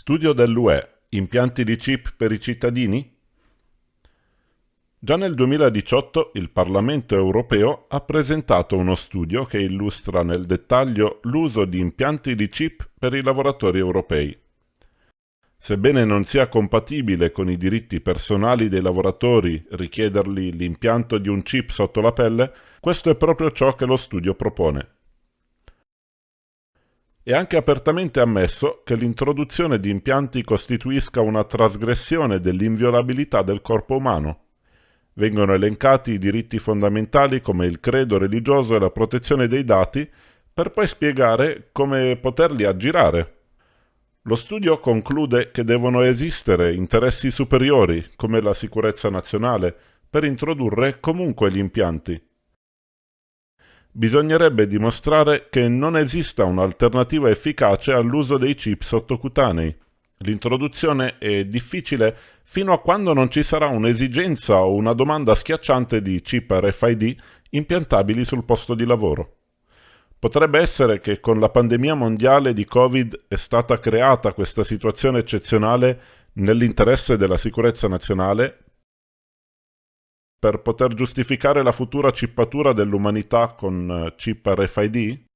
Studio dell'UE. Impianti di chip per i cittadini? Già nel 2018 il Parlamento europeo ha presentato uno studio che illustra nel dettaglio l'uso di impianti di chip per i lavoratori europei. Sebbene non sia compatibile con i diritti personali dei lavoratori richiedergli l'impianto di un chip sotto la pelle, questo è proprio ciò che lo studio propone. È anche apertamente ammesso che l'introduzione di impianti costituisca una trasgressione dell'inviolabilità del corpo umano. Vengono elencati i diritti fondamentali come il credo religioso e la protezione dei dati, per poi spiegare come poterli aggirare. Lo studio conclude che devono esistere interessi superiori, come la sicurezza nazionale, per introdurre comunque gli impianti bisognerebbe dimostrare che non esista un'alternativa efficace all'uso dei chip sottocutanei. L'introduzione è difficile fino a quando non ci sarà un'esigenza o una domanda schiacciante di chip RFID impiantabili sul posto di lavoro. Potrebbe essere che con la pandemia mondiale di Covid è stata creata questa situazione eccezionale nell'interesse della sicurezza nazionale per poter giustificare la futura cippatura dell'umanità con eh, chip RFID?